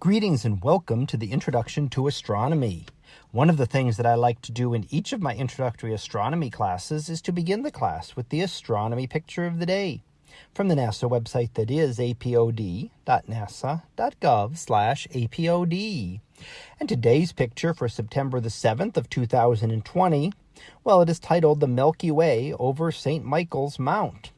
Greetings and welcome to the Introduction to Astronomy. One of the things that I like to do in each of my introductory astronomy classes is to begin the class with the astronomy picture of the day from the NASA website that is apod.nasa.gov slash apod. And today's picture for September the 7th of 2020, well, it is titled The Milky Way over St. Michael's Mount.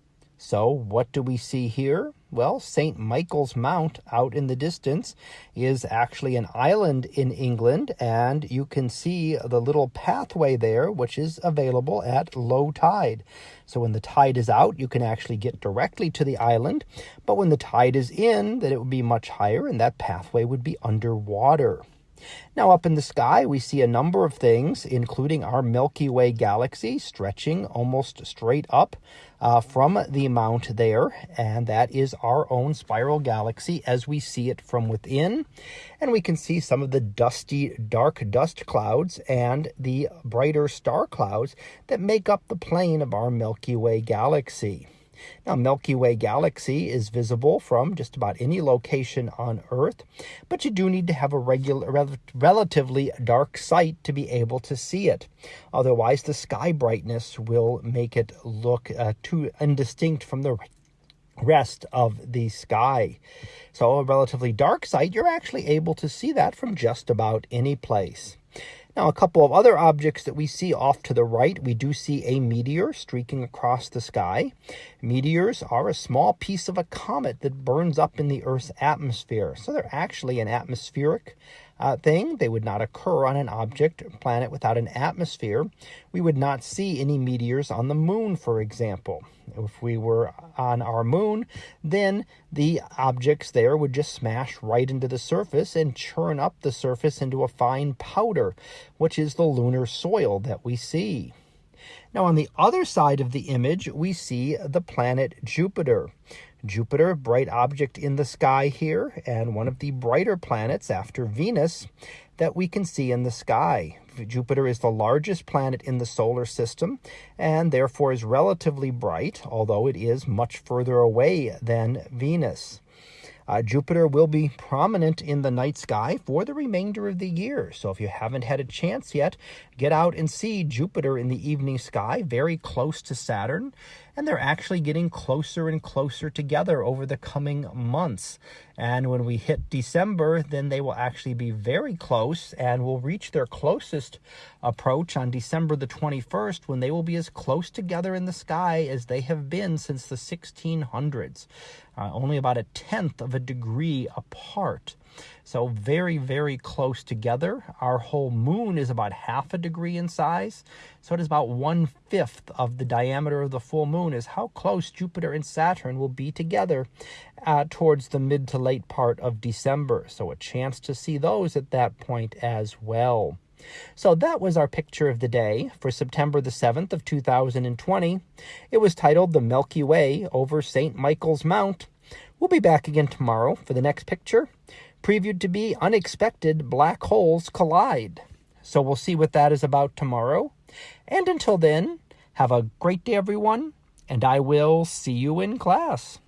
So what do we see here? Well, St. Michael's Mount out in the distance is actually an island in England, and you can see the little pathway there, which is available at low tide. So when the tide is out, you can actually get directly to the island, but when the tide is in, then it would be much higher, and that pathway would be underwater. Now, up in the sky, we see a number of things, including our Milky Way galaxy stretching almost straight up uh, from the mount there, and that is our own spiral galaxy as we see it from within. And we can see some of the dusty, dark dust clouds and the brighter star clouds that make up the plane of our Milky Way galaxy. Now, Milky Way galaxy is visible from just about any location on Earth, but you do need to have a regular, rel relatively dark site to be able to see it. Otherwise, the sky brightness will make it look uh, too indistinct from the rest of the sky. So a relatively dark site, you're actually able to see that from just about any place. Now, a couple of other objects that we see off to the right, we do see a meteor streaking across the sky. Meteors are a small piece of a comet that burns up in the Earth's atmosphere. So they're actually an atmospheric uh, thing. They would not occur on an object planet without an atmosphere. We would not see any meteors on the moon, for example. If we were on our moon, then the objects there would just smash right into the surface and churn up the surface into a fine powder, which is the lunar soil that we see. Now, on the other side of the image, we see the planet Jupiter. Jupiter, bright object in the sky here, and one of the brighter planets after Venus that we can see in the sky. Jupiter is the largest planet in the solar system and therefore is relatively bright, although it is much further away than Venus. Uh, Jupiter will be prominent in the night sky for the remainder of the year. So if you haven't had a chance yet, get out and see Jupiter in the evening sky, very close to Saturn. And they're actually getting closer and closer together over the coming months. And when we hit December, then they will actually be very close and will reach their closest approach on December the 21st when they will be as close together in the sky as they have been since the 1600s. Uh, only about a tenth of a degree apart. So very, very close together. Our whole moon is about half a degree in size. So it is about one-fifth of the diameter of the full moon is how close Jupiter and Saturn will be together uh, towards the mid to late part of December. So a chance to see those at that point as well. So that was our picture of the day for September the 7th of 2020. It was titled The Milky Way over St. Michael's Mount. We'll be back again tomorrow for the next picture previewed to be unexpected black holes collide. So we'll see what that is about tomorrow. And until then, have a great day, everyone, and I will see you in class.